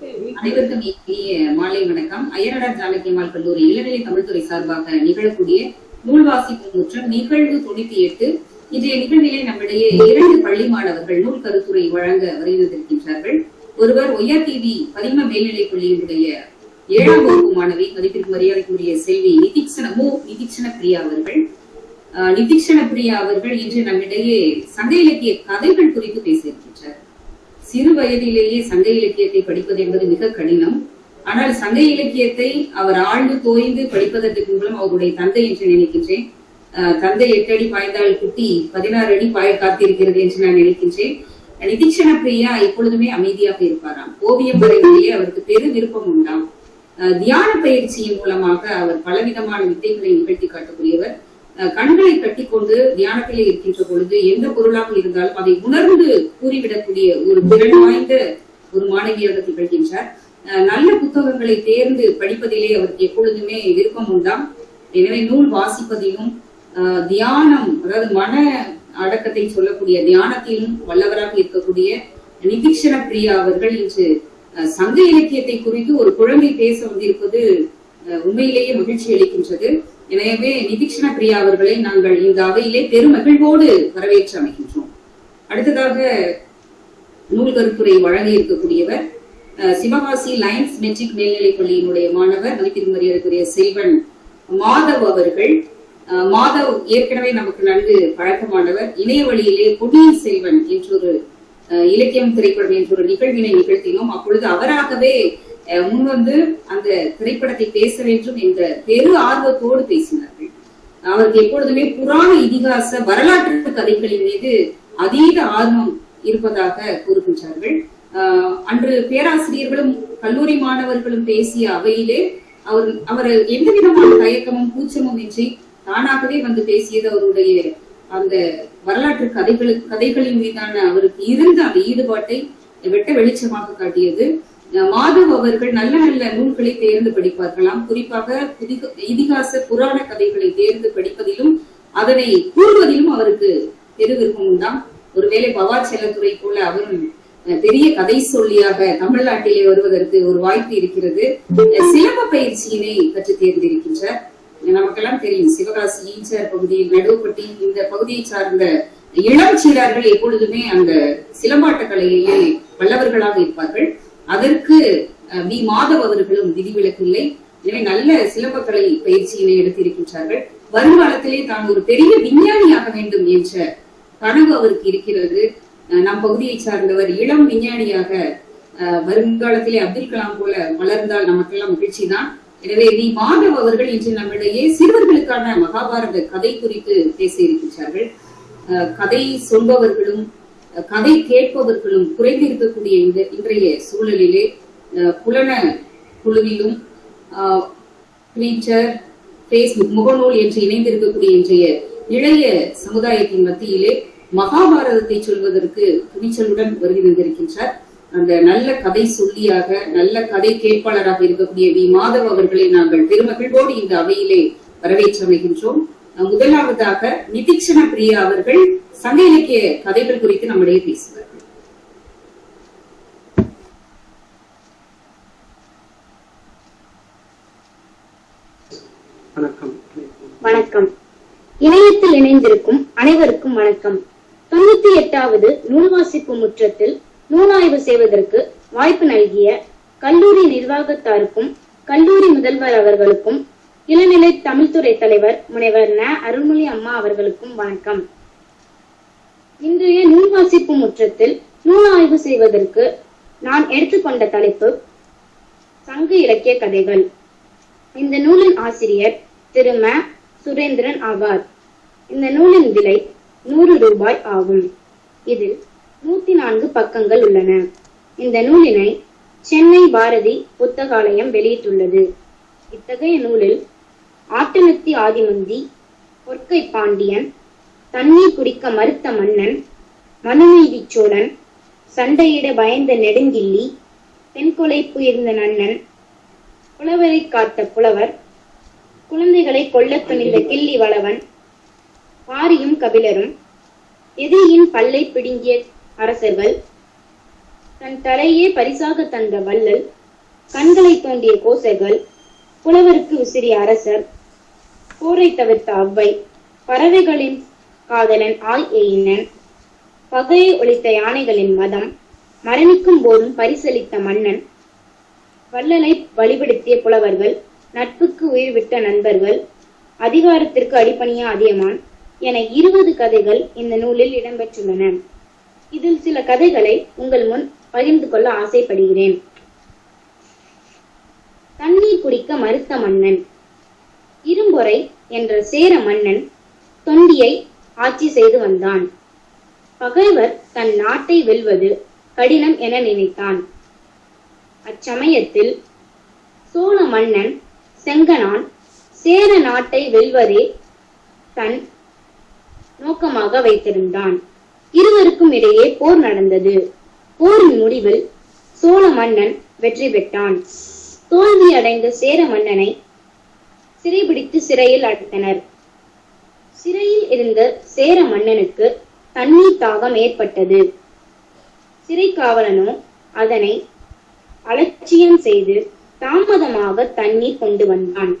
அனைவருக்கும் இனிய மாலை வணக்கம். அய்யனடார் ஜானகிமால் கல்லூரி இளநிலை தமிழ்துறை சார்பாக நிகழக்கூடிய நூல் வாசிப்பு முற்றம் நிகழ்வு தொண்ணூத்தி எட்டு. இன்றைய நிகழ்விலே நம்மிடையே இரண்டு பள்ளி மாணவர்கள் நூல் கருத்துரை வழங்க வருகின்றிருக்கின்றார்கள். ஒருவர் ஒய்ஆர்டிவி பதிம மேல்நிலை பள்ளியினுடைய ஏழாம் வகுப்பு மாணவி மதிப்பிற்கு மரியாதைக்குரிய செல்வி நிதிக்ஷண மு நிதிக்ஷண பிரியா அவர்கள். நிதிக்ஷண பிரியா அவர்கள் இன்று நம்மிடையே சங்க இலக்கிய கதைகள் குறித்து பேசியிருக்கின்றார். சிறு வயதிலேயே சங்க இலக்கியத்தை படிப்பது என்பது மிக கடினம். ஆனால் சங்க இலக்கியத்தை அவர் ஆழ்ந்து தோய்ந்து படிப்பதற்கு மூலம் அவருடைய தந்தை என்று நினைக்கின்றேன். தந்தை எட்டு அடி பாய்ந்தால் குட்டி பதினாறு அடி பாய காத்திருக்கிறது என்று நான் நினைக்கின்றேன். நிதிக்ஷண பிரியா எப்பொழுதுமே அமைதியாக இருப்பாராம். ஓவியம் வரைவிலேயே அவருக்கு பெரு விருப்பம் உண்டாம். தியான பயிற்சியின் மூலமாக அவர் பலவிதமான வித்தைகளை நிகழ்த்தி காட்டக்கூடியவர். கண்களை கண்களை கட்டிக்கொண்டு தியானத்திலே இருக்கின்ற பொழுது எந்த பொருளாக இருந்தாலும் அதை உணர்ந்து கூறிவிடக்கூடிய ஒரு திறன் வாய்ந்த ஒரு மாணவியாக திகழ்கின்றார் நல்ல புத்தகங்களை தேர்ந்து படிப்பதிலே அவருக்கு எப்பொழுதுமே விருப்பம் உண்டாம். எனவே நூல் வாசிப்பதிலும் தியானம் அதாவது மன அடக்கத்தை சொல்லக்கூடிய தியானத்திலும் வல்லவராக இருக்கக்கூடிய நிதிக்ஷண பிரியா அவர்கள் இன்று சங்க இலக்கியத்தை குறித்து ஒரு குழந்தை பேச வந்திருப்பது அஹ், உண்மையிலேயே மகிழ்ச்சி அளிக்கின்றது. எனவே நிதிக்ஷண பிரியா அவர்களை நாங்கள் இந்த அவையிலே பெருமகிழ்வோடு வரவேற்று அமைகின்றோம் அடுத்ததாக நூல் கருத்துரை வழங்க இருக்கக்கூடியவர் சிவகாசி லைன்ஸ் மெட்ரிக் மேல்நிலைப் பள்ளியினுடைய மாணவர் மதிப்பிற்கு மரியாதைக்குரிய செல்வன் மாதவ் அவர்கள். மாதவ் ஏற்கனவே நமக்கு நன்கு பழக்கமானவர். இணைய வழியிலே பொன்னியின் செல்வன் என்றொரு இலக்கியம் திரைப்படம் என்ற ஒரு நிகழ்வினை நிகழ்த்தினோம். அப்பொழுது அவராகவே முன்வந்து அந்த திரைப்படத்தை பேச வேண்டும் என்ற பெரு ஆர்வத்தோடு பேசினார்கள். அவருக்கு எப்பொழுதுமே புராண இதிகாச வரலாற்று கதைகளின் மீது அதீத ஆர்வம் இருப்பதாக கூறுகின்றார்கள். ஆஹ் அன்று பேராசிரியர்களும் கல்லூரி மாணவர்களும் பேசிய அவையிலே அவர் அவர் எந்த விதமான தயக்கமும் கூச்சமும் இன்றி தானாகவே வந்து பேசியது அவருடைய அந்த வரலாற்று கதைகளுக்கு கதைகளின் மீதான அவருக்கு இருந்த அந்த ஈடுபாட்டை வெட்ட வெளிச்சமாக காட்டியது. மாதவ் அவர்கள் நல்ல நல்ல நூல்களை தேர்ந்து படிப்பார்களாம். குறிப்பாக இதிகாச புராண கதைகளை தேர்ந்து படிப்பதிலும் அதனை கூறுவதிலும் அவருக்கு பெரு விருப்பம் உண்டாம். ஒருவேளை பவா செல்லத்துறை போல அவரும் பெரிய கதை சொல்லியாக தமிழ்நாட்டிலே வருவதற்கு ஒரு வாய்ப்பு இருக்கிறது. சிலம்ப பயிற்சியினை கற்று தேர்ந்திருக்கின்றார். நமக்கெல்லாம் தெரியும் சிவகாசி ஈச்சர் பகுதியில் நடுவுப்பட்டி இந்த பகுதியை சார்ந்த இளம் சீடர்கள் எப்பொழுதுமே அந்த சிலம்பாட்ட கலையிலே வல்லவர்களாக இருப்பார்கள். அதற்கு வி. மாதவ் அவர்களும் விதிவிலக்கில்லை. எனவே நல்ல சிலம்பக்கலை பயிற்சியினை எடுத்திருக்கின்றார்கள். வருங்காலத்திலே தான் ஒரு பெரிய விஞ்ஞானியாக வேண்டும் என்ற கனவு அவருக்கு இருக்கிறது. நம் பகுதியை சார்ந்தவர் இளம் விஞ்ஞானியாக அஹ், வருங்காலத்திலே அப்துல் கலாம் போல வளர்ந்தால் நமக்கெல்லாம் மகிழ்ச்சி தான் எனவே வி. மாதவ் அவர்கள் இன்று நம்மிடையே சிறுவர்களுக்கான மகாபாரத கதை குறித்து பேச இருக்கின்றார்கள். கதை சொல்பவர்களும் கதை கேட்பவர்களும் குறைந்திருக்கக்கூடிய இந்த இன்றைய சூழலிலே புலன குழுவிலும் ட்விட்டர் பேஸ்புக் முகநூல் என்று இணைந்திருக்கக்கூடிய இன்றைய இளைய சமுதாயத்தின் மத்தியிலே மகாபாரதத்தை சொல்வதற்கு துணிச்சலுடன் வருகை வந்திருக்கின்றார் அந்த நல்ல கதை சொல்லியாக நல்ல கதை கேட்பாளராக இருக்கக்கூடிய வி. மாதவ் அவர்களை நாங்கள் பெருமகிழ்வோடு இந்த அவையிலே வரவேற்றமைகின்றோம். முதலாவதாக நிதிக்ஷண பிரியா அவர்கள் சங்க இலக்கிய கதைகள் குறித்து நம்மிடையே வணக்கம். வணக்கம். இணையத்தில் இணைந்திருக்கும் அனைவருக்கும் வணக்கம். தொண்ணூத்தி எட்டாவது நூல் வாசிப்பு முற்றத்தில் நூலாய்வு செய்வதற்கு வாய்ப்பு நல்கிய கல்லூரி நிர்வாகத்தாருக்கும் கல்லூரி முதல்வர் அவர்களுக்கும் இளநிலை தமிழ்துறை தலைவர் முனைவர் ந. அருள்மொழி அம்மா அவர்களுக்கும் வணக்கம். இன்றைய நூல் வாசிப்பு முற்றத்தில் நூல் ஆய்வு செய்வதற்கு நான் எடுத்துக்கொண்ட தலைப்பு சங்க இலக்கிய கதைகள். இந்த நூலின் ஆசிரியர் திரும சுரேந்திரன் ஆவார். இந்த நூலின் விலை நூறு ரூபாய் ஆகும். இதில் நூத்தி நான்கு பக்கங்கள் உள்ளன. இந்த நூலினை சென்னை பாரதி புத்தகாலயம் வெளியிட்டுள்ளது. இத்தகைய நூலில் ஆட்டனத்தி ஆதிமந்தி பொற்கை பாண்டியன் தண்ணீர் குடிக்க மறுத்த மன்னன் மனுநீதி சோழன் சண்டையிட பயந்த நெடுங்கிள்ளி தென்கொலை புயர்ந்த நன்னன் புலவரை காத்த புலவர் குழந்தைகளை கொல்லத் துணிந்த கிள்ளி வளவன் பாரியும் கபிலரும் எதிரியின் பல்லை பிடுங்கிய அரசர்கள் தன் தலையே பரிசாக தந்த வள்ளல் கண்களை தோண்டிய கோசர்கள் புலவருக்கு உசிறிய அரசர் போரை தவிர்த்த அவ்வை. பறவைகளின் காதலன் ஆய் எயினன் பகையை ஒழித்த யானைகளின் மதம். மரணிக்கும் போதும் பரிசளித்த மன்னன். வள்ளலை வழிபடுத்திய புலவர்கள் நட்புக்கு உயிர் விட்ட நண்பர்கள் அதிகாரத்திற்கு அடிப்பணிய அதியமான் என இருபது கதைகள் இந்த நூலில் இடம்பெற்றுள்ளன. இதில் சில கதைகளை உங்கள் முன் பகிர்ந்து கொள்ள ஆசைப்படுகிறேன். தண்ணீர் குடிக்க மறுத்த மன்னன். இரும்பொறை என்ற சேர மன்னன் தொண்டியை ஆட்சி செய்து வந்தான். பகைவர் தன் நாட்டை வெல்வது கடினம் என நினைத்தான். அச்சமயத்தில் சோழ மன்னன் செங்கனான் சேர நாட்டை வெல்வதே தன் நோக்கமாக வைத்திருந்தான். இருவருக்கும் இடையே போர் நடந்தது. போரின் முடிவில் சோழ மன்னன் வெற்றி பெற்றான். தோல்வி அடைந்த சேர மன்னனை சிறைபிடித்து சிறையில் அடைத்தனர். சிறையில் இருந்த சேர மன்னனுக்கு தண்ணீர் தாகம் ஏற்பட்டது. சிறை காவலனோ அதனை அலட்சியம் செய்து தாமதமாக தண்ணீர் கொண்டு வந்தான்.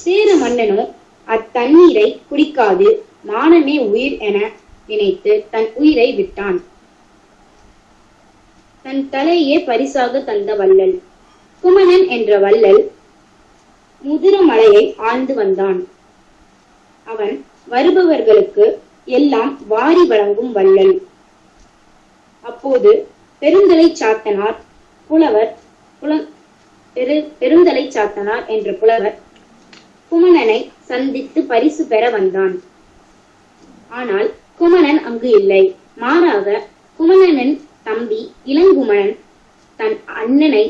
சேர மன்னனோ அத்தண்ணீரை குடிக்காது மானமே உயிர் என நினைத்து தன் உயிரை விட்டான். தன் தலையே பரிசாக தந்த வள்ளல் குமணன் என்ற வள்ளல் முதிரமலையை ஆழ்ந்து வந்தான். அவன் வருபவர்களுக்கு எல்லாம் வாரி வழங்கும் வள்ளல். அப்போது பெருந்தலை சாத்தனார் புலவர் புல பெரு பெருந்தலை சாத்தனார் என்ற புலவர் குமணனை சந்தித்து பரிசு பெற வந்தான். ஆனால் குமணன் அங்கு இல்லை. மாறாக குமணனின் தம்பி இளங்குமணன் தன் அண்ணனை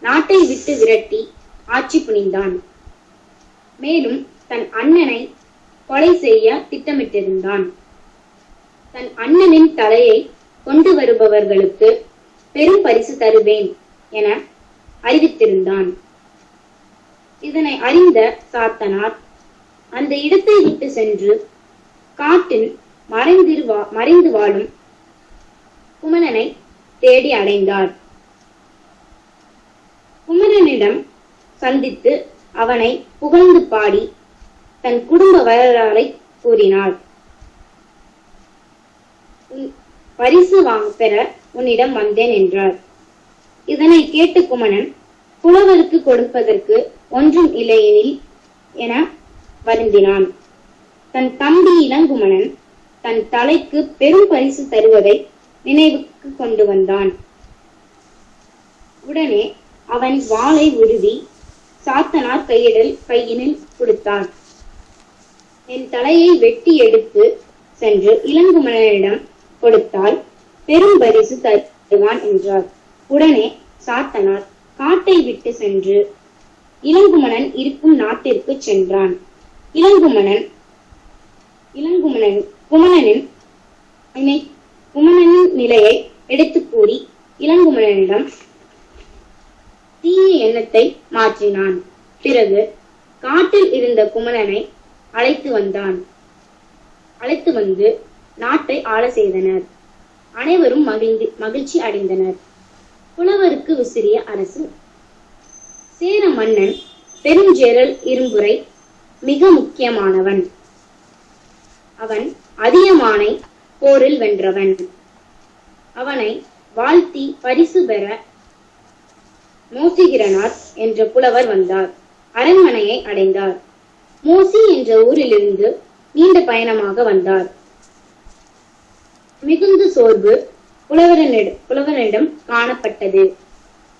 நாட்டை விட்டு விரட்டி ஆட்சி புனிந்தான். மேலும் தன் அண்ணனை கொலை செய்ய திட்டமிட்டிருந்தான். தன் அண்ணனின் தலையை கொண்டு வருபவர்களுக்கு பெரும் பரிசு தருவேன் என அறிவித்திருந்தான். இதனை அறிந்த சாத்தனார் அந்த இடத்தை விட்டு சென்று காட்டில் மறைந்திருவா மறைந்து வாழும் குமணனை தேடி அடைந்தார். குமரனிடம் சந்தித்து அவனை புகழ்ந்து பாடி தன் குடும்ப வரலாறை கூறினார் பரிசு வாங்க பெற உன்னிடம் வந்தேன் என்றார் இதனை கேட்டு குமணன் புலவருக்கு கொடுப்பதற்கு ஒன்றும் இல்லையெனில் என வருந்தினான். தன் தம்பி இளங்குமணன் தன் தலைக்கு பெரும் பரிசு தருவதை நினைவுக்கு கொண்டு வந்தான். உடனே அவன் வாளை உருவி சாத்தனார் கையிடல் கையினில் கொடுத்தான். என் தலையை வெட்டி எடுத்து சென்று இளங்குமணனிடம் கொடுத்தால் பெரும் பரிசு தருவான் என்றார். உடனே சாத்தனார் காட்டை விட்டு சென்று இளங்குமணன் இருக்கும் நாட்டிற்கு சென்றான். இளங்குமணன் இளங்குமணன் குமணனின் குமணனின் நிலையை எடுத்துக் கூறி இளங்குமணனிடம் தீய எண்ணத்தை மாற்றினான். பிறகு காட்டில் இருந்த குமணனை அழைத்து வந்தான். அழைத்து வந்து நாட்டை ஆள செய்தனர். அனைவரும் மகிழ்ந்து மகிழ்ச்சி அடைந்தனர். புலவருக்கு விசிறிய அரசு. சேர மன்னன் பெருஞ்சேரல் இரும்புரை மிக முக்கியமானவன். அவன் அதியமானை போரில் வென்றவன். அவனை வாழ்த்தி பரிசு பெற மூசிகிரனார் என்ற புலவர் வந்தார். அரண்மனையை அடைந்தார். மோசி என்ற ஊரிலிருந்து நீண்ட பயணமாக வந்தார். மிகுந்த சோர்வு புலவரனிடம் புலவரிடம் காணப்பட்டது.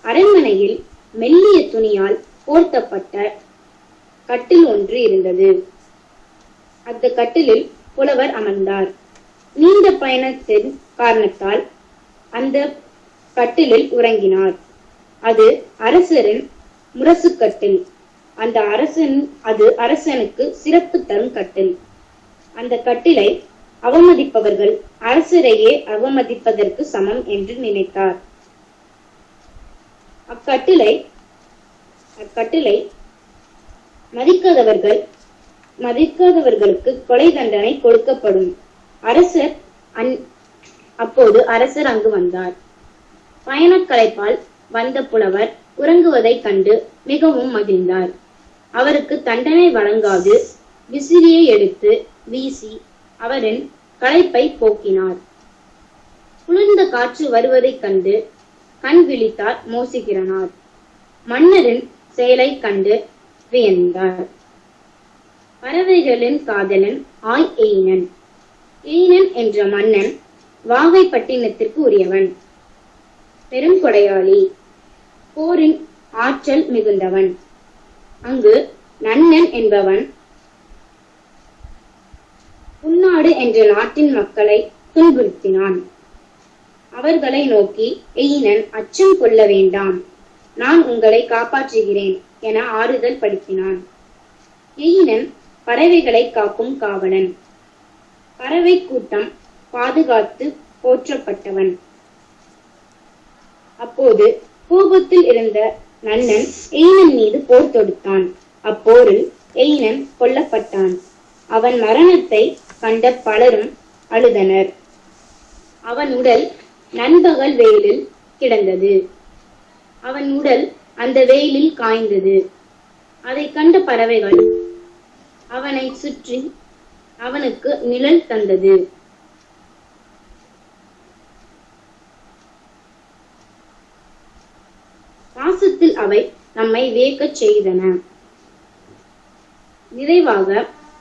அரண்மனையில் மெல்லிய துணியால் போர்த்தப்பட்ட கட்டில் ஒன்று இருந்தது. அந்த கட்டிலில் புலவர் அமர்ந்தார். நீண்ட பயணத்தின் காரணத்தால் அந்த கட்டிலில் உறங்கினார். அது அரசரின் முரசுக்கட்டில் அந்த அரசன் அது அரசனுக்கு சிறப்பு தரும் கட்டில் அந்த கட்டிலை அவமதிப்பவர்கள் அரசரையே அவமதிப்பதற்கு சமம் என்று நினைத்தார். அக்கட்டிலை அக்கட்டிலை மதிக்காதவர்கள் மதிக்காதவர்களுக்கு கொலை தண்டனை கொடுக்கப்படும். அரசர் அன் அப்போது அரசர் அங்கு வந்தார். பயணக்களைப்பால் வந்த புலவர் உறங்குவதைக் கண்டு மிகவும் மகிழ்ந்தார். அவருக்கு தண்டனை வழங்காது விசிறியை எடுத்து வீசி அவரின் களைப்பை போக்கினார். குளிர்ந்த காற்று வருவதைக் கண்டு கண் விழித்தார் மோசிகிறனார் மன்னரின் செயலை கண்டு வியந்தார். பறவைகளின் காதலன் ஆய் எயினன் எயினன் என்ற மன்னன் வாகைப்பட்டினத்திற்கு உரியவன். பெரும் கொடையாளி போரின் ஆற்றல் மிகுந்தவன். அங்கு நன்னன் என்பவன். உன்னாடு என்ற நாட்டின் மக்களை துன்புறுத்தினான். அவர்களை நோக்கி எயினன் அச்சம் கொள்ள வேண்டாம். நான் உங்களை காப்பாற்றுகிறேன் என ஆறுதல் படுத்தினான். எயினன் பறவைகளை காக்கும் காவலன். பறவை கூட்டம் பாதுகாத்து போற்றப்பட்டவன். அப்போது கோபத்தில் இருந்த நன்னன் எயினன் மீது போர் தொடுத்தான். அப்போரில் எயினன் கொல்லப்பட்டான். அவன் மரணத்தை கண்ட பலரும் அழுதனர். அவன் உடல் நண்பகல் வெயிலில் கிடந்தது. அவன் உடல் அந்த வெயிலில் காய்ந்தது. அதைக் கண்ட பறவைகள் அவனை சுற்றி அவனுக்கு நிழல் தந்தது. அவை நம்மை வியக்கச் செய்தன. நிறைவாக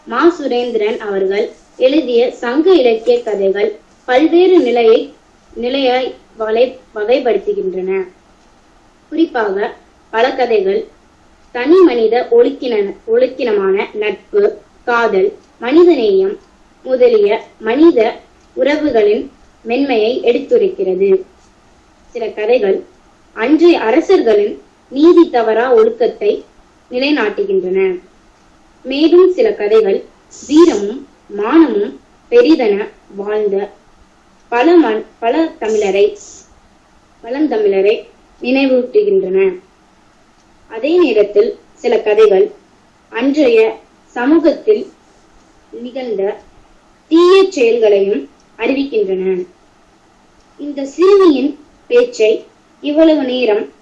மா. சுரேந்திரன் அவர்கள் எழுதிய சங்க இலக்கிய கதைகள் பல்வேறு நிலையை நிலையாய் வலை வகைப்படுத்துகின்றன. குறிப்பாக பல கதைகள் தனி மனித ஒழுக்கின ஒழுக்கினமான நட்பு காதல் மனிதநேயம் முதலிய மனித உறவுகளின் மென்மையை எடுத்துரைக்கிறது. சில கதைகள் அன்றைய அரசர்களின் நீதி தவறா ஒழுக்கத்தை நிலைநாட்டுகின்றன. மேலும் சில கதைகள் வீரமும் மானமும் பெரிதென வாழ்ந்த பல மண் பல தமிழரை பழந்தமிழரை நினைவூட்டுகின்றன. அதே நேரத்தில் சில கதைகள் அன்றைய சமூகத்தில் நிகழ்ந்த தீய செயல்களையும் அறிவிக்கின்றன. இந்த சிறுமியின் பேச்சை இவ்வளவு நேரம்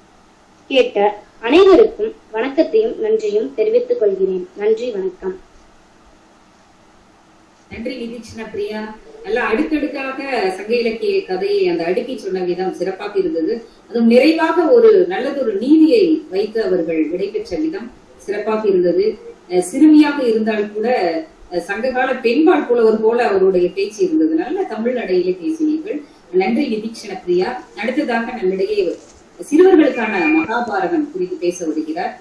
கேட்ட அனைவருக்கும் வணக்கத்தையும் நன்றியும் தெரிவித்துக் கொள்கிறேன். நன்றி வணக்கம். நன்றி நிதீக்ஷண பிரியா. நல்லா அடுக்கடுக்காக சங்க இலக்கிய கதையை அந்த அடுக்கி சொன்ன விதம் சிறப்பாக இருந்தது. அதுவும் நிறைவாக ஒரு நல்லதொரு நீதியை வைத்து அவர்கள் விடைபெற்ற விதம் சிறப்பாக இருந்தது. அஹ் சிறுமியாக இருந்தால் கூட சங்ககால பெண்பால் புலவர் போல அவருடைய பேச்சு இருந்தது. நல்ல தமிழ் நடையிலே பேசினீர்கள். நன்றி நிதீக்ஷண பிரியா. அடுத்ததாக நம்மிடையே சிறுவர்களுக்கான மகாபாரதம் குறித்து பேச வருகிறார்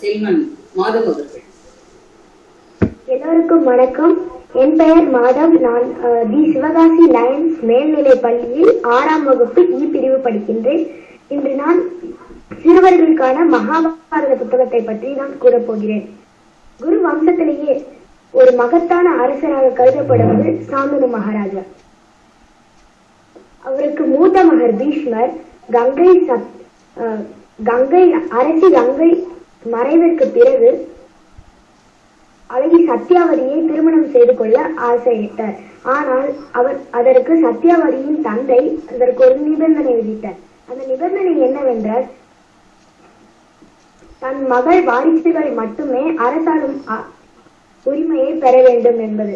செல்வன் மாதவ் அவர்கள். எல்லோருக்கும் வணக்கம். என் பெயர் மாதவ். நான் தி சிவகாசி லயன்ஸ் மேல்நிலை பள்ளியில் ஆறாம் வகுப்பு இ பிரிவு படிக்கின்றேன். இன்று நான் சிறுவர்களுக்கான மகாபாரத புத்தகத்தை பற்றி நான் கூறப்போகிறேன் குரு வம்சத்திலேயே ஒரு மகத்தான அரசராக கருதப்படுவது சாந்தனு மகாராஜா. அவருக்கு மூத்த மகர் பீஷ்மர் கங்கை சத் கங்கை அரசி கங்கை மறைவிற்கு பிறகு அழகி சத்யாவதியை திருமணம் செய்து கொள்ள ஆசையிட்டார். ஆனால் அவர் அதற்கு சத்யாவதியின் தந்தை அதற்கு ஒரு நிபந்தனை விதித்தார். அந்த நிபந்தனை என்னவென்றால் தன் மகள் வாரிசுகள் மட்டுமே அரசாளும் உரிமையை பெற வேண்டும் என்பது.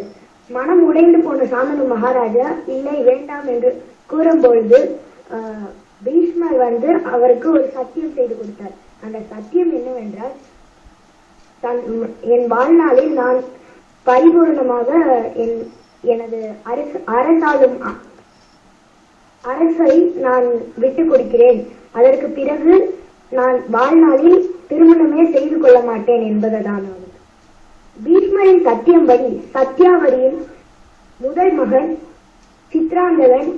மனம் உடைந்து போன சாந்தனு மகாராஜா இல்லை வேண்டாம் என்று கூறும்பொழுது ஆஹ், பீஷ்மர் வந்து அவருக்கு ஒரு சத்தியம் செய்து கொடுத்தார். அந்த சத்தியம் என்னவென்றால் தன் என் வாழ்நாளில் நான் பரிபூர்ணமாக என் எனது அரசு அரசாலும் அரசை நான் விட்டுக் கொடுக்கிறேன். அதற்கு பிறகு நான் வாழ்நாளில் திருமணமே செய்து கொள்ள மாட்டேன் என்பதுதான் பீஷ்மரின் சத்தியம் படி சத்யாவரியின் முதல் மகன் சித்ராங்கதன்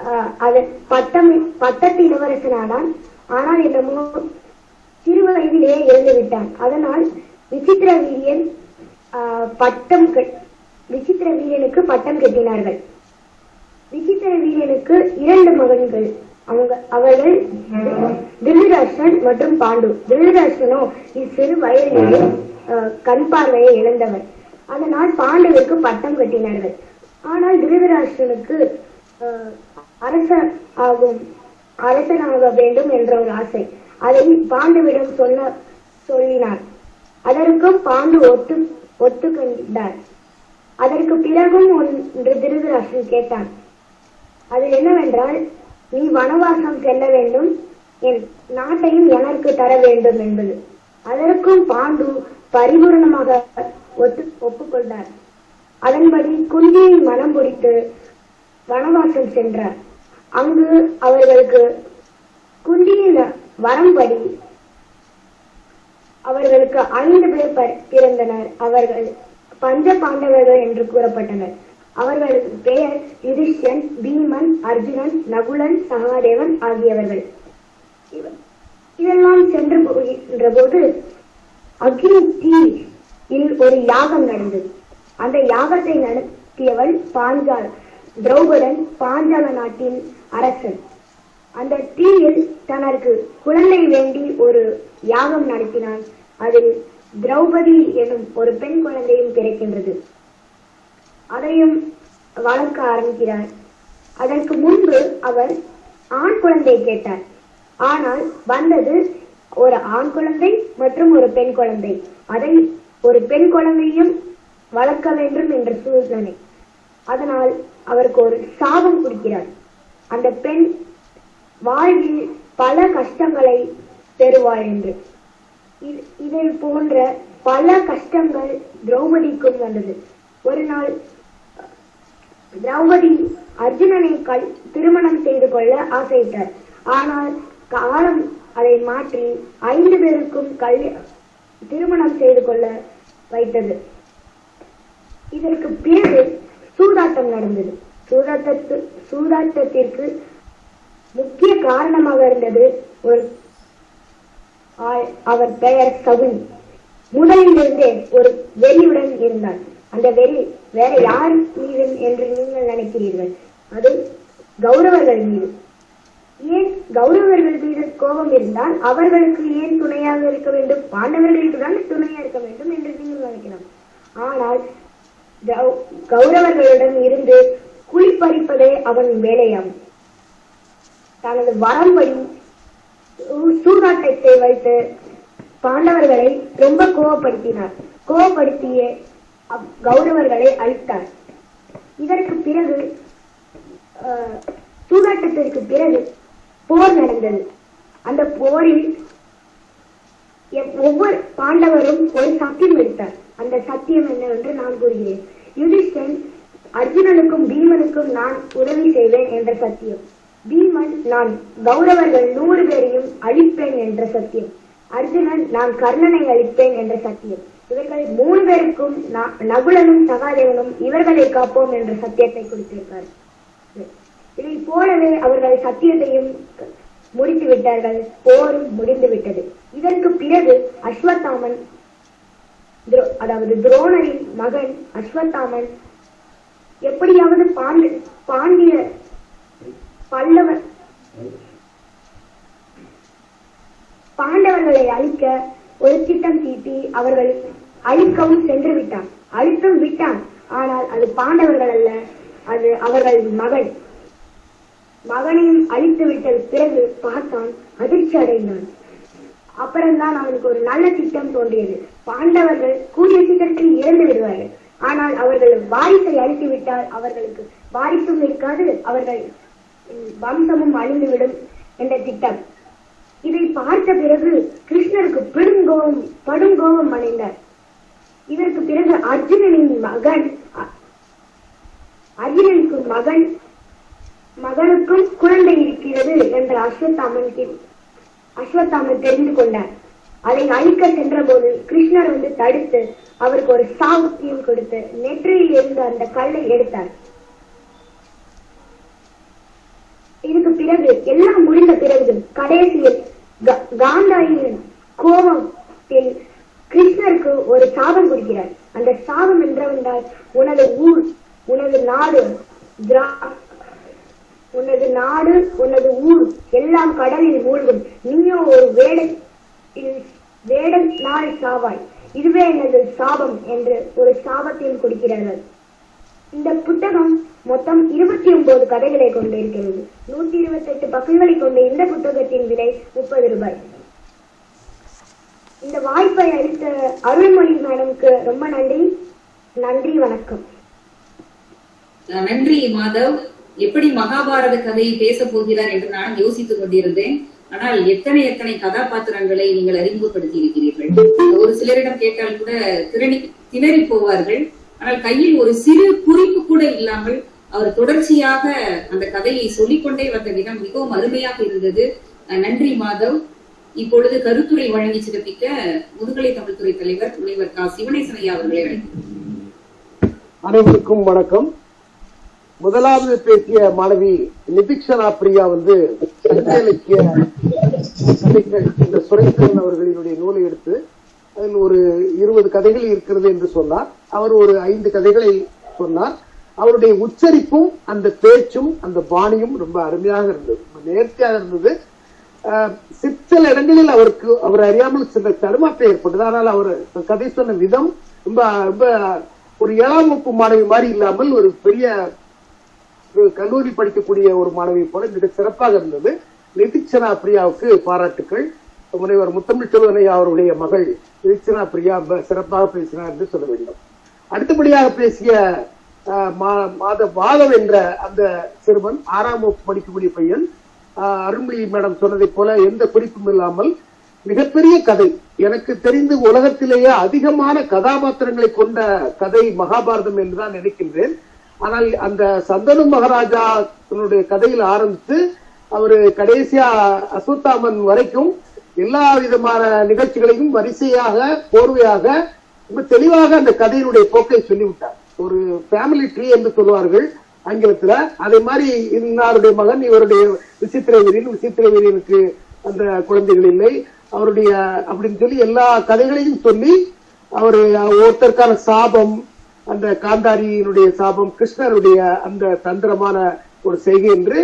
அது அதன் பட்டம் பட்டத்து இளவரசனானான் ஆனால் என்னமோ சிறு வயதிலேயே இறந்து விட்டான் அதனால் விசித்திர வீரியன் ஆஹ், பட்டம் கட்- விசித்திர வீரனுக்கு பட்டம் கட்டினார்கள். விசித்திர வீரனுக்கு இரண்டு மகன்கள். அவங்க அவர்கள் திருதராஷ்டிரன் மற்றும் பாண்டு. திருதராஷ்டிரனோ இச்சிறு வயதிலேயே கண் பார்வையை இழந்தவர். அதனால் பாண்டுவிற்கு பட்டம் கட்டினார்கள். ஆனால் திருதராஷ்டனுக்கு அரசன் ஆகும். அரசனாக வேண்டும் என்ற ஒரு ஆசை. அதை பாண்டுவிடம் சொல்ல சொல்லினார் அதற்கும் பாண்டு ஒத்து ஒத்துக்கொண்டார். அதற்கு பிறகும் ஒன்று திருதராசன் கேட்டான். அது என்னவென்றால் நீ வனவாசம் செல்ல வேண்டும். என் நாட்டையும் எனக்கு தர வேண்டும் என்பது. அதற்கும் பாண்டு பரிபூர்ணமாக ஒத்து ஒப்புக்கொண்டார். அதன்படி குந்தியை மனம் பிடித்து வனவாசம் சென்றார். அங்கு அவர்களுக்கு குந்தியின் வரம்படி அவர்களுக்கு ஐந்து பேர் பிறந்தனர். அவர்கள் பஞ்ச பாண்டவர்கள் என்று கூறப்பட்டனர். அவர்களுக்கு பெயர் யுதிஷ்டன் பீமன் அர்ஜுனன் நகுலன் சகாதேவன் ஆகியவர்கள். இதெல்லாம் சென்று போகின்ற போது அக்னி தீ ஒரு யாகம் நடந்தது. அந்த யாகத்தை நடத்தியவள் பாஞ்சால் திரௌபதன் பாஞ்சால நாட்டின் அரசன். அந்த தீயில் தனக்கு குழந்தை வேண்டி ஒரு யாகம் நடத்தினான். அதில் திரௌபதி எனும் ஒரு பெண் குழந்தையும் கிடைக்கின்றது அதையும் வளர்க்க ஆரம்பிக்கிறார். அதற்கு முன்பு அவர் ஆண் குழந்தை கேட்டார். ஆனால் வந்தது ஒரு ஆண் குழந்தை மற்றும் ஒரு பெண் குழந்தை. அதை ஒரு பெண் குழந்தையும் வளர்க்க வேண்டும் என்ற சூழ்நிலை. அதனால் அவருக்கு ஒரு சாபம் கொடுக்கிறார். அந்த பெண் வாழ்வில் பல கஷ்டங்களை பெறுவாள் என்று. இது- இதை போன்ற பல கஷ்டங்கள் திரௌபதிக்கும் வந்தது. ஒரு நாள் திரௌபதி அர்ஜுனனை கல் திருமணம் செய்து கொள்ள ஆசையிட்டார். ஆனால் காலம் அதை மாற்றி ஐந்து பேருக்கும் கல் திருமணம் செய்து கொள்ள வைத்தது. இதற்கு பிறகு சூதாட்டம் நடந்தது. சூதாட்டத்து சூதாட்டத்திற்கு முக்கிய காரணமாக இருந்தது ஒரு அவர் பெயர் சகுனி. முதலிலிருந்தே ஒரு வெறியுடன் இருந்தார். அந்த வெறி வேற யார் மீது என்று நீங்கள் நினைக்கிறீர்கள்? அது கௌரவர்கள் மீது. ஏன் கௌரவர்கள் மீது கோபம் இருந்தால் அவர்களுக்கு ஏன் துணையாக இருக்க வேண்டும்? பாண்டவர்களுக்கு தான் துணையாக இருக்க வேண்டும் என்று நீங்கள் நினைக்கலாம். ஆனால் கௌரவர்களிடம் இருந்து குளிப்பறிப்பதே அவன் வேலையாகும் தனது வரம்படி சூ- சூதாட்டத்தை வைத்து பாண்டவர்களை ரொம்ப கோவப்படுத்தினார். கோவப்படுத்திய கௌரவர்களை அழித்தார். இதற்கு பிறகு அஹ், சூதாட்டத்திற்கு பிறகு போர் நடந்தது. அந்த போரில் ஒவ்வொரு பாண்டவரும் ஒரு சத்தியம் எடுத்தார். அந்த சத்தியம் என்னவென்று நான் கூறுகிறேன். யுதிஷ்டன் அர்ஜுனனுக்கும் பீமனுக்கும் நான் உதவி செய்வேன் என்ற சத்தியம். பீமன் நான் கௌரவர்கள் நூறு பேரையும் அழிப்பேன் என்ற சத்தியம். அர்ஜுனன் நான் கர்ணனை அழிப்பேன் என்ற சத்தியம். இவர்கள் மூணு பேருக்கும் நகுலனும் சகாதேவனும் இவர்களை காப்போம் என்ற சத்தியத்தை கொடுத்திருப்பார் இதை போலவே அவர்கள் சத்தியத்தையும் முடித்து விட்டார்கள் போரும் முடிந்து விட்டது இதற்கு பிறகு அஸ்வத்தாமன் அதாவது துரோணரின் மகன் அஸ்வத்தாமன் எப்படியாவது பாண்டி பாண்டிய பல்லவ பாண்டவர்களை அழிக்க ஒரு திட்டம் தீட்டி அவர்கள் அழிக்கவும் சென்று விட்டான். அழித்தும் விட்டான். ஆனால் அது பாண்டவர்கள் அல்ல அது அவர்கள் மகன். மகனையும் அழித்து விட்ட பிறகு பார்த்தான் அதிர்ச்சி அடைந்தான். அப்புறம்தான் அவனுக்கு ஒரு நல்ல திட்டம் தோன்றியது. பாண்டவர்கள் கூடிய சீக்கிரத்தில் இறந்து விடுவார்கள். ஆனால் அவர்கள் வாரிசை அழித்து விட்டால் அவர்களுக்கு வாரிசும் இருக்காது அவர்கள் வம்சமும் அழிந்துவிடும் என்ற திட்டம். இதை பார்த்த பிறகு கிருஷ்ணருக்கு பெருங்கோபம் படுங்கோபம் அடைந்தார். இதற்கு பிறகு அர்ஜுனனின் மகன் அர்ஜுனனுக்கு மகன் மகனுக்கும் குழந்தை இருக்கிறது என்ற அஸ்வத்தாமன் அஸ்வத்தாமன் தெரிந்து கொண்டார் அதை அழிக்க சென்ற போது கிருஷ்ணர் வந்து தடுத்து அவருக்கு ஒரு சாவுத்தியம் கொடுத்து நெற்றியில் இருந்த அந்த கல்லை எடுத்தார். இதுக்கு பிறகு எல்லாம் முடிந்த பிறகு கடைசியில் காந்தாயின் கோபத்தில் கிருஷ்ணருக்கு ஒரு சாபம் கொடுக்கிறார். அந்த சாபம் என்றவென்றால் உனது ஊர் உனது நாடு உனது நாடு உனது ஊர் எல்லாம் கடலில் மூழ்கும். நீ நாள் சாவாய். இதுவே எனது சாபம் என்று ஒரு சாபத்தையும் கொடுக்கிறார்கள் இந்த புத்தகம் மொத்தம் இருபத்தி ஒன்பது கதைகளை கொண்டிருக்கிறது. நூத்தி இருபத்தி எட்டு பக்கங்களை கொண்ட இந்த புத்தகத்தின் விலை முப்பது ரூபாய். இந்த வாய்ப்பை அளித்த அருள்மொழி மேடம்க்கு ரொம்ப நன்றி. நன்றி வணக்கம். நன்றி மாதவ். எப்படி மகாபாரத கதையை பேச போகிறார் என்று நான் யோசித்துக் கொண்டிருந்தேன். ஆனால் எத்தனை எத்தனை கதாபாத்திரங்களை நீங்கள் அறிமுகப்படுத்தி இருக்கிறீர்கள் ஒரு சிலரிடம் கேட்டால் கூட திரணி திணறி போவார்கள். ஆனால் கையில் ஒரு சிறு குறிப்பு கூட இல்லாமல் அவர் தொடர்ச்சியாக அந்த கதையை சொல்லிக்கொண்டே வந்த விதம் மிகவும் அருமையாக இருந்தது. நன்றி மாதவ். இப்பொழுது கருத்துரை வழங்கி சிறப்பிக்க முதுகலை தமிழ்துறை தலைவர் முனைவர் கா. சிவனேசனையா அவர்களை அழைக்கிறேன் அனைவருக்கும் வணக்கம். முதலாவது பேசிய மாணவி நிதிக்ஷனா பிரியா வந்து சங்க இலக்கிய இந்த சுரேந்திரன் அவர்களினுடைய நூலை எடுத்து அதில் ஒரு இருபது கதைகள் இருக்கிறது என்று சொன்னார். அவர் ஒரு ஐந்து கதைகளை சொன்னார். அவருடைய உச்சரிப்பும் அந்த பேச்சும் அந்த பாணியும் ரொம்ப அருமையாக இருந்தது. நேர்த்தியாக இருந்தது. ஆஹ் சிற்சில இடங்களில் அவருக்கு அவர் அறியாமல் சில தடுமாற்றம் ஏற்பட்டது. ஆனால் அவர் கதை சொன்ன விதம் ரொம்ப ரொம்ப ஒரு ஏழாம் வகுப்பு மாணவி மாதிரி இல்லாமல் ஒரு பெரிய கல்லூரி படிக்கக்கூடிய ஒரு மாணவி போல மிக சிறப்பாக இருந்தது. நெதிச்சனா பிரியாவுக்கு பாராட்டுக்கள். முனைவர் முத்தமிழ் செல்வனையா அவருடைய மகள் நிதிச்சனா பிரியா சிறப்பாக பேசினார் என்று சொல்ல வேண்டும். அடுத்தபடியாக பேசிய ஆஹ், மா- மாத மாதவ் என்ற அந்த சிறுவன் ஆறாம் வகுப்பு படிக்கக்கூடிய பையன் அருண்மொழி மேடம் சொன்னதைப் போல எந்த குறிப்பும் இல்லாமல் மிகப்பெரிய கதை. எனக்கு தெரிந்து உலகத்திலேயே அதிகமான கதாபாத்திரங்களை கொண்ட கதை மகாபாரதம் என்றுதான் நினைக்கின்றேன். ஆனால் அந்த சந்தனு மகாராஜா தன்னுடைய கதையில் ஆரம்பித்து அவரு கடைசியா அசுத்தாமன் வரைக்கும் எல்லா விதமான நிகழ்ச்சிகளையும் வரிசையாக போர்வையாக ரொம்ப தெளிவாக அந்த கதையினுடைய போக்கை சொல்லிவிட்டார். ஒரு ஃபேமிலி ட்ரீ என்று சொல்லுவார்கள் ஆங்கிலத்துல. அதே மாதிரி இன்னாருடைய மகன் இவருடைய விசித்திர வீரன் அந்த குழந்தைகள் இல்லை. அவருடைய அப்படின்னு சொல்லி எல்லா கதைகளையும் சொல்லி அவரு ஒருத்தருக்கான சாபம் அந்த காந்தாரியினுடைய சாபம் கிருஷ்ணருடைய அந்த தந்திரமான ஒரு செய்கை என்று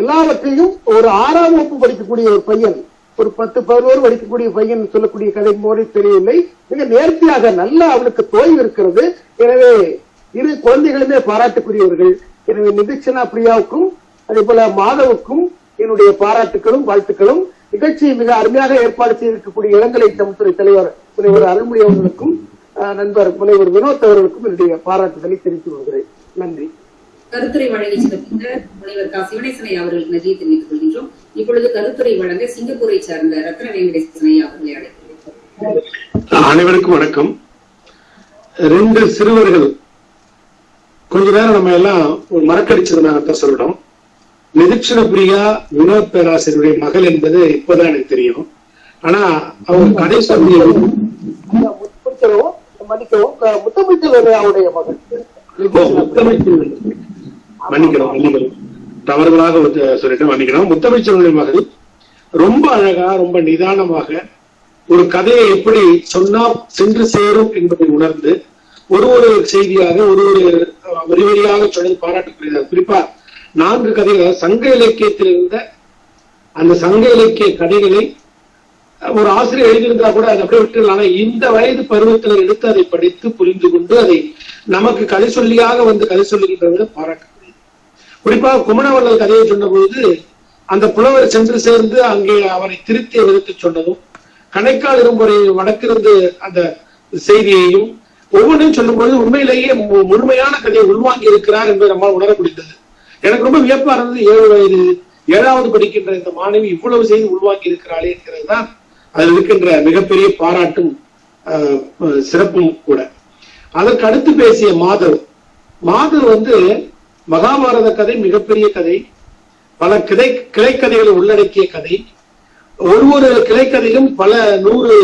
எல்லாவற்றையும் ஒரு ஆறாம் வகுப்பு படிக்கக்கூடிய ஒரு பையன் ஒரு பத்து பதினோரு படிக்கக்கூடிய பையன் சொல்லக்கூடிய கதை போல தெரியவில்லை. மிக நேர்த்தியாக நல்ல அவனுக்கு தோய்வு இருக்கிறது. எனவே இரு குழந்தைகளுமே பாராட்டுக்குரியவர்கள். எனவே நிதிச்சனா பிரியாவுக்கும் அதே போல மாதவுக்கும் என்னுடைய பாராட்டுகளும் வாழ்த்துக்களும். நிகழ்ச்சியை மிக அருமையாக ஏற்பாடு செய்திருக்கக்கூடிய இளங்கலை தமிழ்துறை தலைவர் முனைவர் அருள்மொழி அவர்களுக்கும் நண்பர் முனைவர் வினோத் அவர்களுக்கும் என்னுடைய பாராட்டுதலை தெரிவித்துக் கொள்கிறேன். நன்றி. கருத்துரை வழங்கி சிறப்பித்த முனைவர் கா. சிவனேசனை அவர்களுக்கு நன்றியை தெரிவித்துக் கொள்கின்றோம். இப்பொழுது கருத்துரை வழங்க சிங்கப்பூரை சார்ந்த ரத்ன வெங்கடேசன் ஐயா அவர்களை அழைக்கிறேன் அனைவருக்கும் வணக்கம். ரெண்டு சிறுவர்கள் கொஞ்ச நேரம் நம்ம எல்லாம் ஒரு மறக்கடிச்சதுனாகத்தான் சொல்லணும் நிதிக்ஷண பிரியா வினோத் பேராசிரியருடைய மகள் என்பது இப்பதான் எனக்கு தெரியும். ஆனா அவங்க கதை சொல்லி மன்னிக்கவும் அஹ், முத்தமிழ்ச்செல்வன் அவருடைய மகன். முத்தமிழ்ச்செல்வன். மன்னிக்கிறோம் மன்னிக்கிறோம் தவறுதலாக சொல்லிட்டு மன்னிக்கிறோம் முத்தமிழ்ச்செல்வனுடைய மகள் ரொம்ப அழகா ரொம்ப நிதானமாக ஒரு கதையை எப்படி சொன்னா சென்று சேரும் என்பதை உணர்ந்து ஒரு ஒரு செய்தியாக ஒரு ஒரு அஹ், வரி வரியாக சொன்னது பாராட்டுக்குரியது குறிப்பா நான்கு கதைகள் சங்க இலக்கியத்தில் இருந்த அந்த சங்க இலக்கிய கதைகளை ஒரு ஆசிரியர் எழுதியிருந்தா கூட அதை அப்படியே விட்டுலாம் ஆனா இந்த வயது பருவத்தினர் எடுத்து அதை படித்து புரிந்து கொண்டு அதை நமக்கு கதை சொல்லியாக வந்து கதை சொல்லுகின்றவர்கள் பாராட்ட குறிப்பாக குமணவள்ளல் கதையை சொன்னபோது அந்த புலவர் சென்று சேர்ந்து அங்கே அவரை திருத்திய விதத்தை சொன்னதும் கணைக்கால் இரும்புரை வடக்கிருந்து அந்த செய்தியையும் ஒவ்வொன்றையும் சொல்லும்போது உண்மையிலேயே மு- முழுமையான கதையை உள்வாங்கி இருக்கிறார் என்பதை நம்மால் உணர முடிந்தது. எனக்கு ரொம்ப வியப்பா இருந்தது ஏழு வயது ஏழாவது படிக்கின்ற இந்த மாணவி இவ்வளவு செய்தி உள்வாங்கி இருக்கிறாளே என்கிறது தான் அதில் இருக்கின்ற மிகப்பெரிய பாராட்டும் சிறப்பும் கூட. அதற்கு அடுத்து பேசிய மாதவ். மாதவ் வந்து மகாபாரத கதை மிகப்பெரிய கதை பல கிளை கிளைக்கதைகளை உள்ளடக்கிய கதை. ஒரு ஒரு கிளைக்கதையிலும் பல நூறு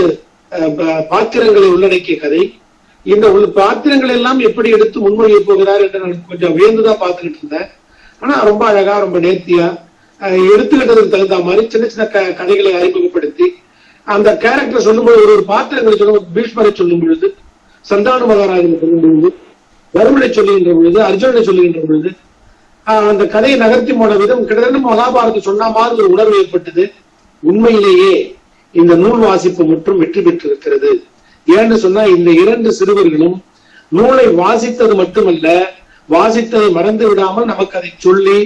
அஹ், பாத்திரங்களை உள்ளடக்கிய கதை. இந்த உள் பாத்திரங்கள் எல்லாம் எப்படி எடுத்து முன்மொழிய போகிறார் என்று நான் கொஞ்சம் வியந்துதான் பார்த்துக்கிட்டு இருந்தேன். ஆனா ரொம்ப அழகா ரொம்ப நேர்த்தியா எடுத்துக்கிட்டதுக்கு தகுந்த மாதிரி சின்ன சின்ன க- கதைகளை அறிமுகப்படுத்தி அந்த கேரக்டர் சொல்லும்போது ஒரு ஒரு பாத்திரங்களை சொல்லும் பீஷ்மரை சொல்லும் பொழுது சந்தான மகாராஜனை சொல்லும் பொழுது வருமனை சொல்லுகின்ற பொழுது அர்ஜுனனை சொல்லுகின்ற பொழுது அந்த கதையை நகர்த்தி போன விதம் கிட்டத்தட்ட மகாபாரதம் சொன்ன மாதிரி ஒரு உணர்வு ஏற்பட்டது. உண்மையிலேயே இந்த நூல் வாசிப்பு மற்றும் வெற்றி பெற்றிருக்கிறது. ஏன்னு சொன்னா இந்த இரண்டு சிறுவர்களும் நூலை வாசித்தது மட்டுமல்ல வாசித்ததை மறந்து விடாமல் நமக்கு அதை சொல்லி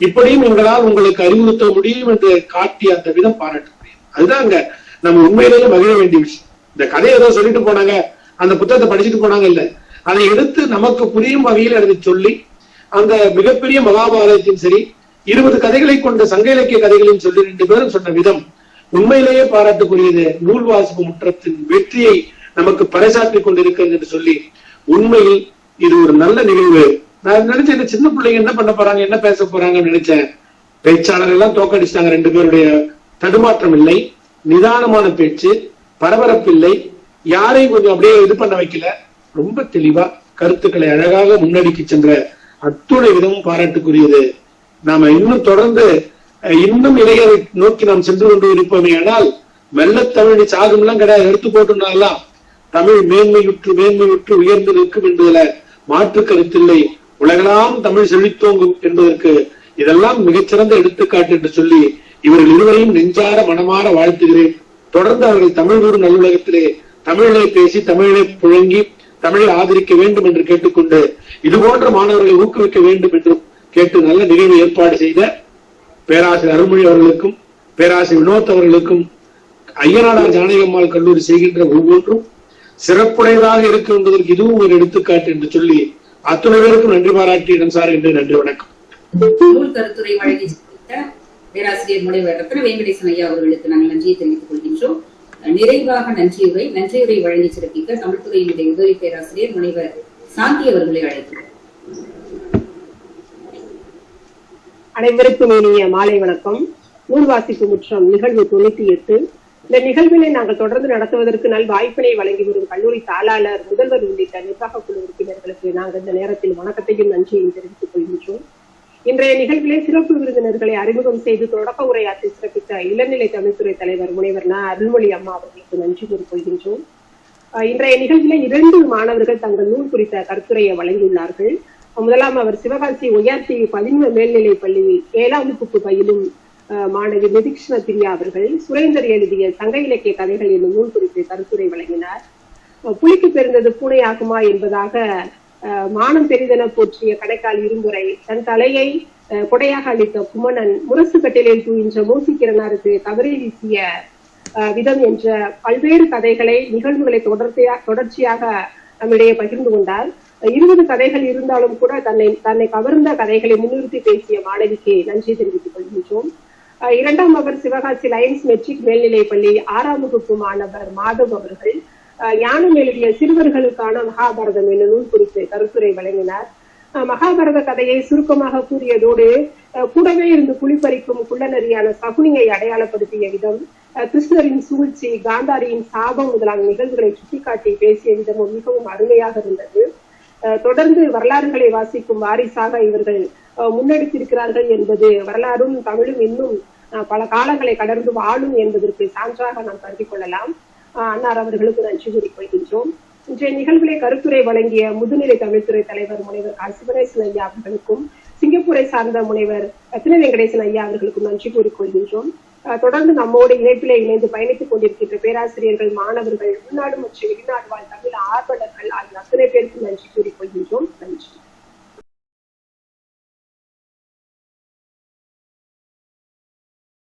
இப்படியும் எங்களால் உங்களுக்கு அறிவுறுத்த முடியும் என்று காட்டி அந்த விதம் பாராட்டுக்குரியது. அதுதான் அங்க நம்ம உண்மையிலேயே மகிழ வேண்டிய விஷயம். இந்த கதையை ஏதோ சொல்லிட்டு போனாங்க. அந்த புத்தகத்தை படிச்சுட்டு போனாங்க இல்ல. அதை எடுத்து நமக்கு புரியும் வகையில் அதை சொல்லி அந்த மிகப்பெரிய மகாபாரதத்தையும் சரி இருபது கதைகளை கொண்ட சங்க இலக்கிய கதைகளையும் சொல்லி ரெண்டு பேரும் சொன்ன விதம் உண்மையிலேயே பாராட்டுக்குரியது. நூல் வாசிப்பு முற்றத்தின் வெற்றியை நமக்கு பறைசாற்றி கொண்டிருக்கிறது என்று சொல்லி உண்மையில் இது ஒரு நல்ல நிகழ்வு. நான் நினைச்சேன் இந்த சின்ன பிள்ளைங்க என்ன பண்ண போறாங்க என்ன பேச போறாங்கன்னு நினைச்சேன். பேச்சாளர் எல்லாம் தோக்கடிச்சிட்டாங்க ரெண்டு பேருடைய தடுமாற்றம் இல்லை. நிதானமான பேச்சு பரபரப்பில்லை. யாரையும் கொஞ்சம் அப்படியே இது பண்ண வைக்கல. ரொம்ப தெளிவா கருத்துக்களை அழகாக முன்னடிக்கு சென்ற அத்துணை விதமும் பாராட்டுக்குரியது. நாம இன்னும் தொடர்ந்து இன்னும் இளையரை நோக்கி நாம் சென்று கொண்டு இருப்போமே ஆனால் மெல்ல தமிழ் சாகும் எல்லாம் கிடையாது. எடுத்து போட்டுனாலாம். தமிழ் மேன்மையுற்று மேன்மையுற்று உயர்ந்து நிற்கும் என்பதுல மாற்று கருத்தில்லை. உலகெல்லாம் தமிழ் செழித்தோங்கும் என்பதற்கு இதெல்லாம் மிகச்சிறந்த எடுத்துக்காட்டு என்று சொல்லி இவர்கள் இருவரையும் நெஞ்சார மனமாற வாழ்த்துகிறேன். தொடர்ந்து அவர்கள் தமிழ் ஊர் நல்லுலகத்திலே தமிழை பேசி தமிழை புழங்கி தமிழை ஆதரிக்க வேண்டும் என்று கேட்டுக்கொண்டு இது போன்ற மாணவர்களை ஊக்குவிக்க வேண்டும் என்றும் கேட்டு நல்ல நிகழ்வு ஏற்பாடு செய்த பேராசிரியர் அருள்மொழி அவர்களுக்கும் பேராசிரியர் வினோத் அவர்களுக்கும் ஐயனாடார் ஜானகம்மாள் கல்லூரி செய்கின்ற ஒவ்வொன்றும் சிறப்புடையதாக இருக்கும் என்பதற்கு இதுவும் ஒரு எடுத்துக்காட்டு என்று சொல்லி அத்துணை பேருக்கும் நன்றி பாராட்டி இடம் சார் என்று நன்றி வணக்கம். நூல் கருத்துரை வழங்கி பேராசிரியர் முனைவர் ரத்ன வெங்கடேசன் ஐயா அவர்களுக்கு நாங்கள் நன்றியை தெரிவித்துக் கொள்கின்றோம். நிறைவாக நன்றியுரை நன்றியுரை வழங்கி சிறப்பிக்க தமிழ்துறையினுடைய உதவி பேராசிரியர் முனைவர் சாந்தி அவர்களை அழைக்கிறோம். அனைவருக்கும் இனிய மாலை வணக்கம். நூல் வாசிப்பு முற்றம் நிகழ்வு தொண்ணூத்தி எட்டு. இந்த நிகழ்வினை நாங்கள் தொடர்ந்து நடத்துவதற்கு நல் வாய்ப்பினை வழங்கி வரும் கல்லூரி தாளாளர் முதல்வர் உள்ளிட்ட நிர்வாக குழு உறுப்பினர்களுக்கு நாங்கள் இந்த நேரத்தில் வணக்கத்தையும் நன்றியையும் தெரிவித்துக் கொள்கின்றோம். இன்றைய நிகழ்விலே சிறப்பு விருந்தினர்களை அறிமுகம் செய்து தொடக்க உரையாற்றி சிறப்பித்த இளநிலை தமிழ்துறை தலைவர் முனைவர் ந. அருள்மொழி அம்மா அவர்களுக்கு நன்றி கூறிக்கொள்கின்றோம். அஹ் இன்றைய நிகழ்விலே இரண்டு மாணவர்கள் தங்கள் நூல் குறித்த கருத்துரையை வழங்கியுள்ளார்கள். முதலாம் அவர் சிவகாசி உயர்த்தி பதின்ம மேல்நிலை பள்ளியில் ஏழாம் வகுப்பு பயிலும் மாணவி நிதிக்ஷண பிரியா அவர்கள் சுரேந்தர் எழுதிய சங்க இலக்கிய கதைகள் என்னும் நூல் குறித்து கருத்துரை வழங்கினார். புலிக்கு பிறந்தது பூனையாகுமா என்பதாக மானம் பெரிதென போற்றிய கடைக்கால் இரும்புரை தன் தலையை கொடையாக அளித்த குமணன் முரசு கட்டிலில் தூயின்ற மூசிக்கிறனாருக்கு கவரை வீசிய விதம் என்ற பல்வேறு கதைகளை நிகழ்வுகளை தொடர்ச்சியாக தொடர்ச்சியாக நம்மிடையே பகிர்ந்து கொண்டார். இருபது கதைகள் இருந்தாலும் கூட தன்னை தன்னை கவர்ந்த கதைகளை முன்னிறுத்தி பேசிய மாணவிக்கு நன்றி தெரிவித்துக் கொள்கின்றோம். அஹ் இரண்டாம் அவர் சிவகாசி லயன்ஸ் மெட்ரிக் மேல்நிலைப் பள்ளி ஆறாம் வகுப்பு மாணவர் மாதவ் அவர்கள் ஞானம் எழுதிய சிறுவர்களுக்கான மகாபாரதம் என்னும் நூல் குறித்து கருத்துரை வழங்கினார். மகாபாரத கதையை சுருக்கமாக கூறியதோடு கூடவே இருந்து குளிப்பறிக்கும் குள்ளநரியான சகுனியை அடையாளப்படுத்திய விதம் கிருஷ்ணரின் சூழ்ச்சி காந்தாரியின் சாபம் முதலான நிகழ்வுகளை சுட்டிக்காட்டி பேசிய விதமும் மிகவும் அருமையாக இருந்தது. அஹ் தொடர்ந்து வரலாறுகளை வாசிக்கும் வாரிசாக இவர்கள் அஹ் முன்னெடுத்திருக்கிறார்கள் என்பது வரலாறும் தமிழும் இன்னும் பல காலங்களை கடந்து வாழும் என்பதற்கு சான்றாக நாம் கருதி கொள்ளலாம். அன்னார் அவர்களுக்கு நன்றி கூறிக்கொள்கின்றோம் இன்றைய நிகழ்விலே கருத்துரை வழங்கிய முதுநிலை தமிழ்துறை தலைவர் முனைவர் கா. சிவனேசன் ஐயா அவர்களுக்கும் சிங்கப்பூரை சார்ந்த முனைவர் ரத்ன வெங்கடேசன் ஐயா அவர்களுக்கும் நன்றி கூறிக்கொள்கின்றோம் தொடர்ந்து நம்மோடு இணைப்பிலே இணைந்து பயணித்துக் கொண்டிருக்கின்ற பேராசிரியர்கள் மாணவர்கள் உள்நாடு மற்றும் வெளிநாடு வாழ் தமிழ் ஆர்வலர்கள் ஆகிய அத்தனை பேருக்கும் நன்றி கூறிக்கொள்கின்றோம் நன்றி.